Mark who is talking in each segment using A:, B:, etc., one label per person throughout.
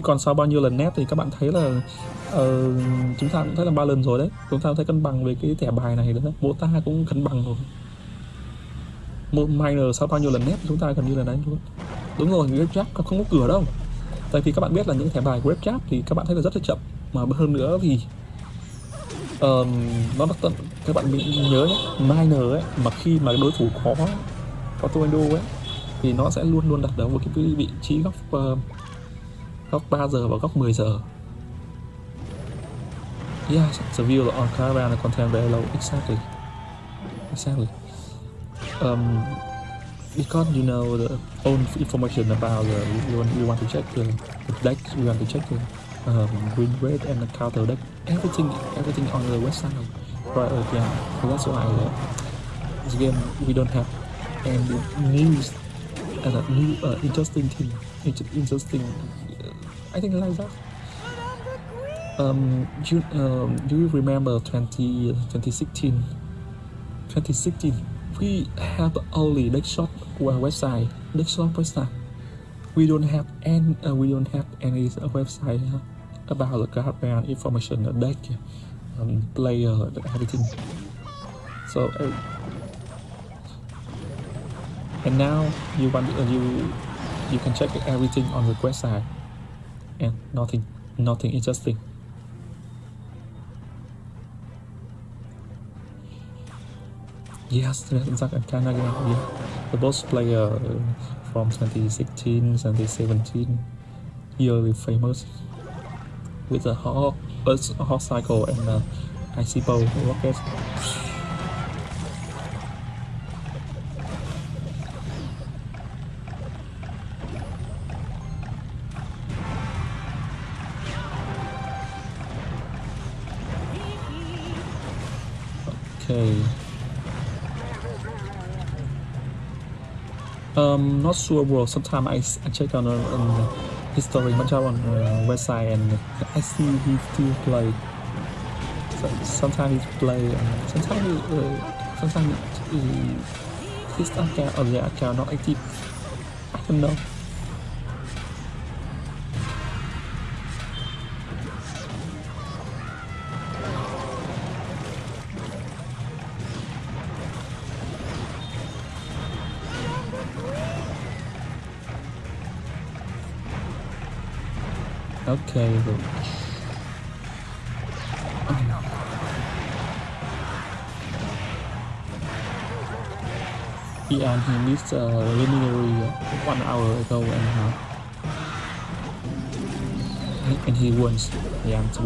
A: chứ còn sau bao nhiêu lần nét thì các bạn thấy là uh, chúng ta cũng thấy là ba lần rồi đấy. Chúng ta thấy cân bằng về cái thẻ bài này đấy bộ ta cũng cân bằng rồi. Một minor sau bao nhiêu lần nét chúng ta gần như là đánh luôn. Đúng rồi grab trap không có cửa đâu. Tại vì các bạn biết là những thẻ bài grab trap thì các bạn thấy là rất là chậm. Mà hơn nữa thì um, nó tận các bạn nhớ nhé minor ấy mà khi mà đối thủ có có tornado ấy thì nó sẽ luôn luôn đặt ở một cái vị trí góc uh, góc 3 giờ và góc 10 giờ Yes, the view on caravan content very low. Exactly. Exactly. Um, because you know the own information about the you want, want to check the, the deck, you want to check the um, win rate and the counter deck, everything, everything on the website. Right, uh, yeah. That's why uh, this game we don't have any news and a new uh, interesting thing, interesting. Uh, I think like that. Um, you um, do you remember 20, 2016? 2016, we have only Deckshop website, Deckshop website. We don't have any, uh, we don't have any website uh, about the card brand information, the deck, um, player, everything. So, uh, and now you want uh, you you can check everything on the website, and nothing, nothing interesting. Yes, Zach and Canada, yeah. The boss player uh, from 2016, 2017, yearly famous with a hot, hot cycle and a icy bow rocket. Okay. Um, not sure bro. Sometimes I, I check on, uh, on history much on uh, website and I see he still play. So sometimes he play. Uh, sometimes he, uh, sometimes he, his account or the account not active. I don't know. Okay, but... He and he missed a uh, preliminary one hour ago and uh, and he wins. Yeah, to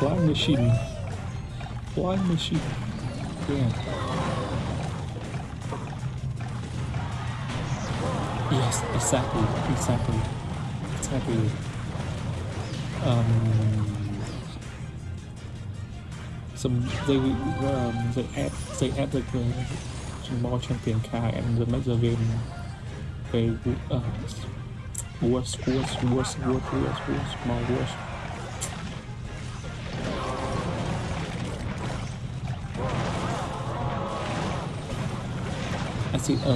A: Flying machine. Flying machine. Yeah. Yes, exactly, exactly, exactly. Um, some they um, they add they add like the more champion card and they make the game very uh, worse, worse, worse, worse, worse, worse, more worse. Uh,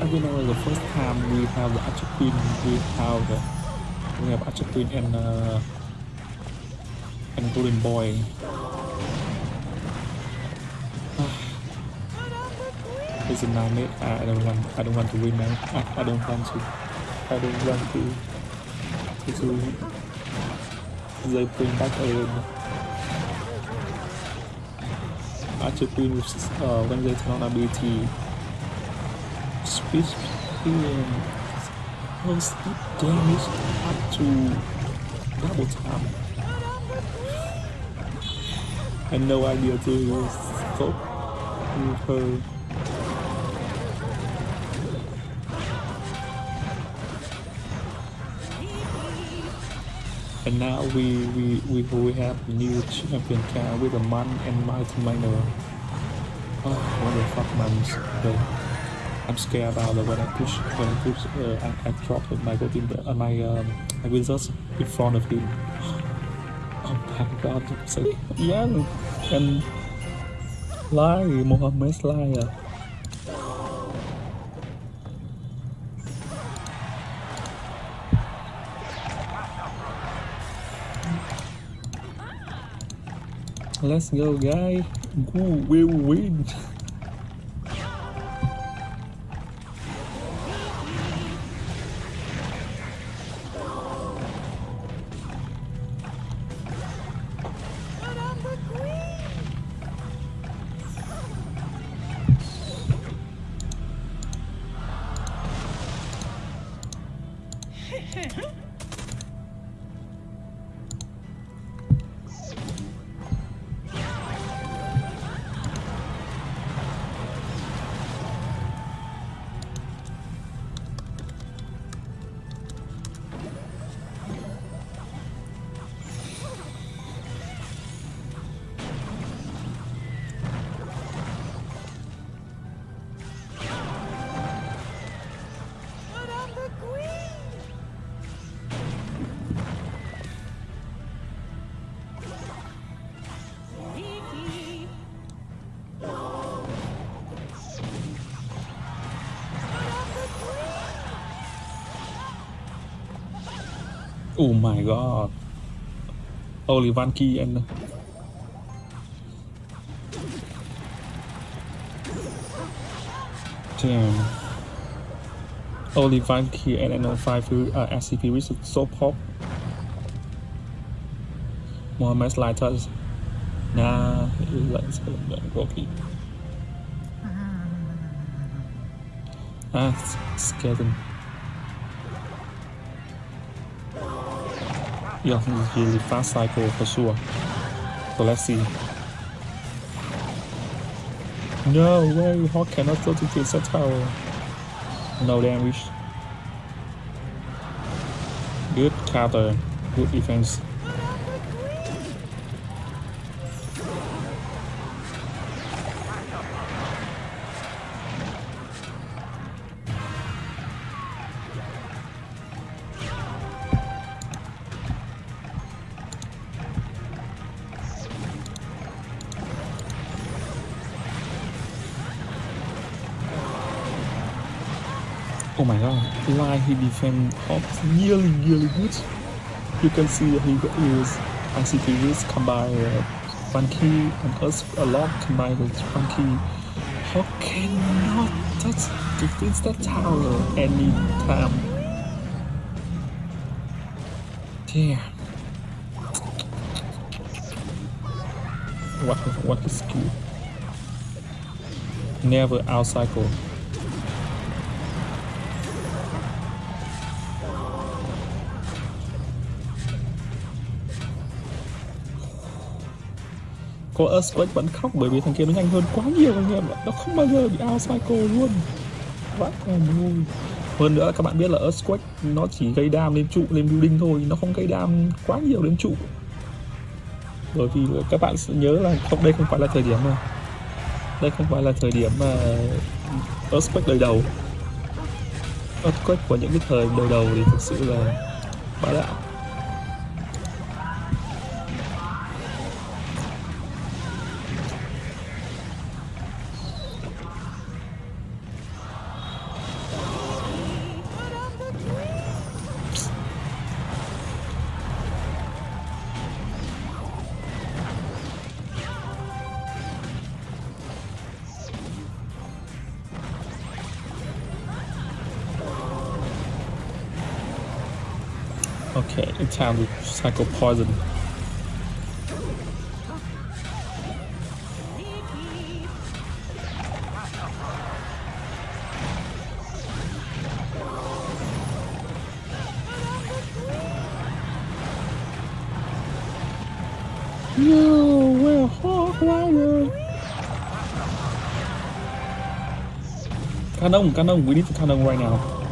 A: I remember the first time we have the Archer Queen. We have the, we have Archer Queen and uh, and Golden Boy. It's a nine I don't want. I don't want to win now. I, I don't want to. I don't want to. To, to they back a Archer Queen with uh, when they turn on ability speed um, plus damage up to double time. I had no idea to stop with her. And now we we we, we have new champion car with a man and Mighty Miner. Oh, what the fuck, man! I'm scared about that when I push when I push uh, I, I drop my golden uh, my um, my wizards in front of him. Oh my god, so young and lie, Mohammed lie à. Let's go guys, Who will win? Oh my god. Only one key and Damn. Only one key and no five uh, SCP which is so pop. Mohammed Lighters. Nah, let's go keep. Ah, skeleton. Yeah, really fast cycle for sure. So let's see. No way, how can I go to the tower. No damage. Good counter, good defense. He defend Hawks really really good. You can see he is ICP with combine uh, Funky and us a lot combined with Funky. How cannot touch defense that tower anytime? Damn. What what is skill? Never outcycle. Có Earthquake vẫn khóc bởi vì thằng kia nó nhanh hơn quá nhiều anh em ạ. Nó không bao giờ bị out cycle luôn. Vãi còn vui hơn nữa các bạn biết là Earthquake nó chỉ gây đam lên trụ, lên building thôi. Nó không gây đam quá nhiều đến trụ. Bởi vì các bạn sẽ nhớ là không, đây không phải là thời điểm mà, đây không phải là thời điểm mà Earthquake đời đầu. Earthquake của những cái thời đời đầu thì thực sự là bá đạo. Okay, it's time to cycle poison. No, we're Hog Rider. Cannon, cannon, we need the cannon right now.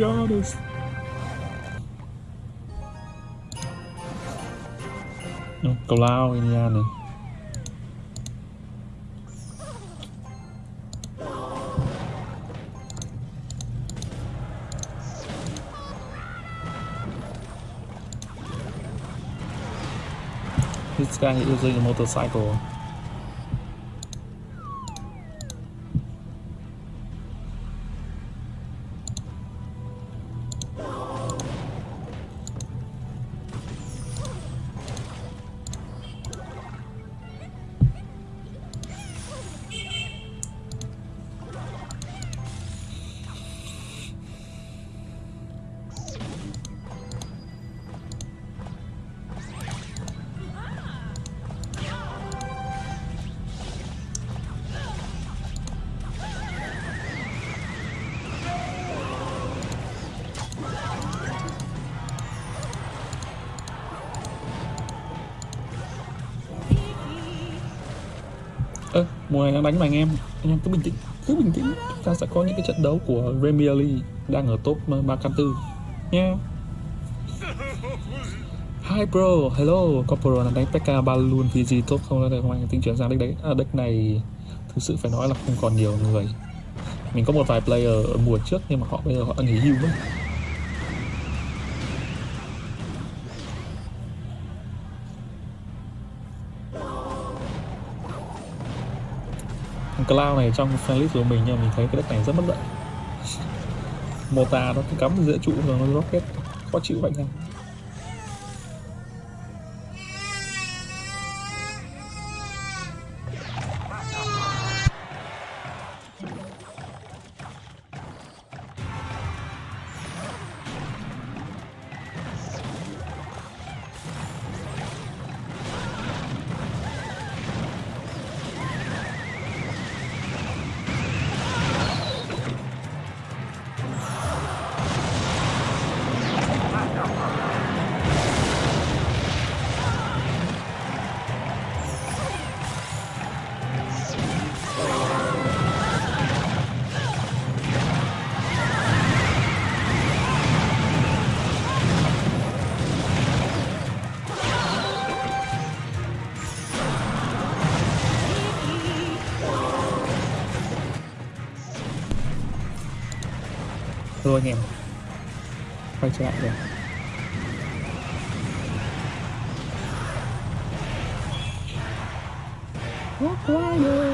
A: No, Giannis. No. This guy is using a motorcycle. Mùa này đang đánh mà anh em. Anh em cứ bình tĩnh Cứ bình tĩnh. Chúng ta sẽ có những cái trận đấu của Premier League Đang ở top 304 Nha. Hi bro, hello. Corporal là đánh Pekka Balloon PG top không? Là không anh tính chuyển sang deck đấy. À, deck này thực sự phải nói là không còn nhiều người. Mình có một vài player ở mùa trước nhưng mà họ bây giờ họ nghỉ hưu mất. Cloud này trong playlist của mình nha, mình thấy cái deck này rất bất lợi. Mota nó cắm giữa trụ rồi nó rocket, khó chịu vậy nha. Rồi anh em. Quay trở lại rồi Walk Rider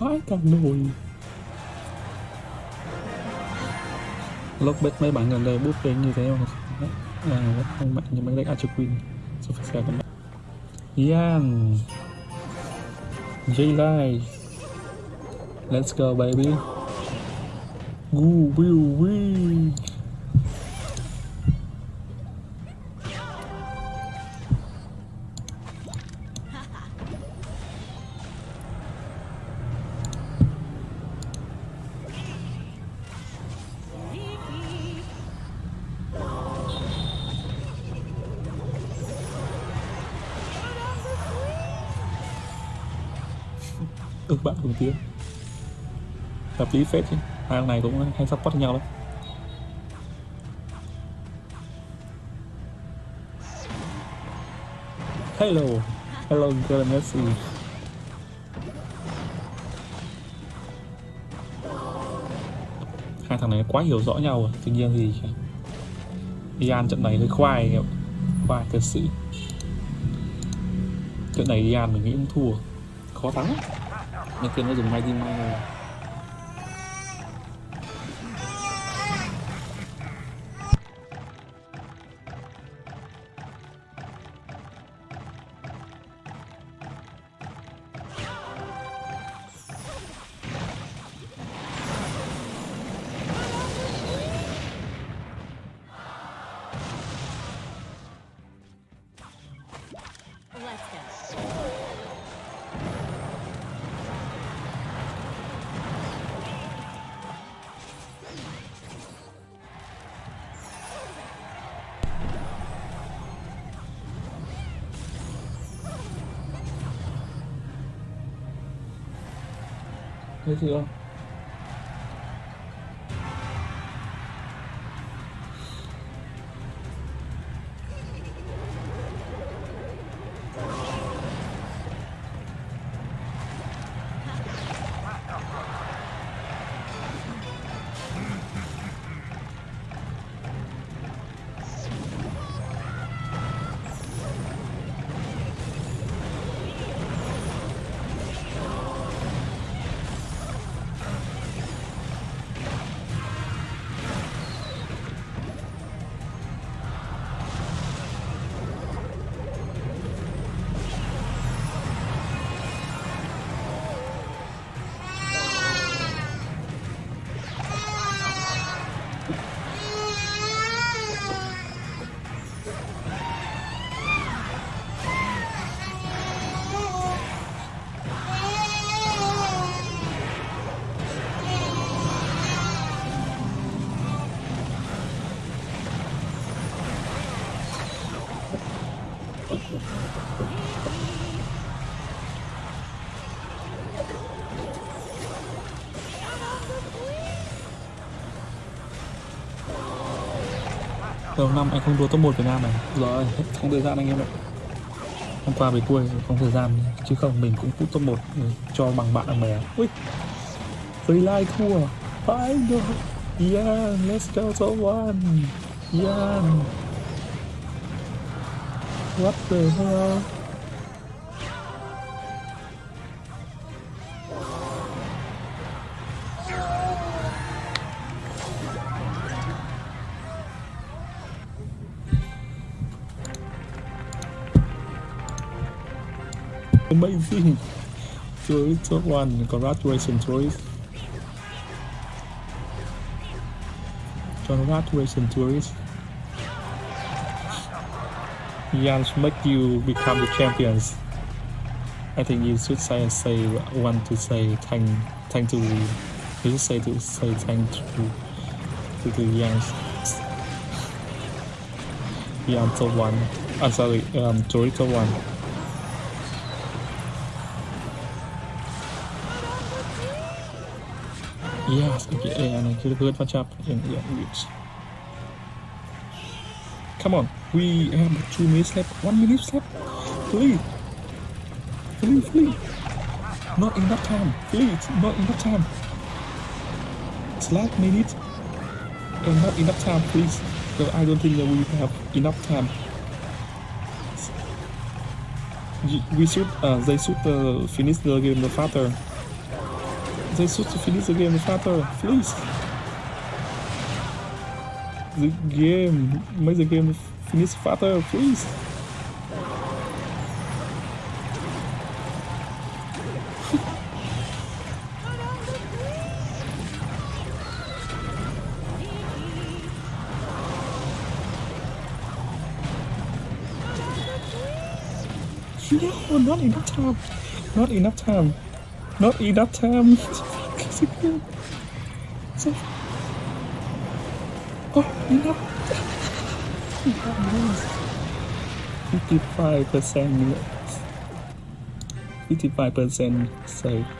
A: vãi cả nồi biết mấy bạn gần đây bút lên như thế không? À rất không mạnh như mấy deck Archer Queen. So phải xem các bạn? Yan. J-Line Let's go, baby. Woo woo woo ước bạn cùng tiếng hợp lý phết chứ. Hai ông này cũng hay support nhau lắm. Hello. Hello girl Messi. Hai thằng này quá hiểu rõ nhau rồi. Tuy nhiên thì Ian trận này hơi khoai khoai thật sự. Trận này Ian mình nghĩ cũng thua. Khó thắng nên kia nó dùng
B: máy đi
A: mai eso đầu năm anh không đua top 1 Việt Nam này. Rồi hết không thời gian anh em ạ. Hôm qua về cuối không thời gian chứ không mình cũng put top 1 cho bằng bạn bè ui free live thua. Final yeah let's go top one. Yeah what the hell Amazing! Tourist top one, congratulations tourist. Congratulations tourist. Jans make you become the champions. I think you should say say want to say thank thank to you should say to say thank to to the Jans. Jan top one. I'm sorry, um Tourist top one. Yes, okay, and I could good match up in yeah. Come on, we have two minutes left, one minute left. Please, please, please. Not enough time, please, not enough time. It's last minute and not enough time, please. I don't think that we have enough time. We should, uh, they should uh, finish the game faster. they should finish the game faster, please the game, mais the game finish faster, please. No, oh, not enough time. Not enough time. Not enough time. It's 55% 55% safe.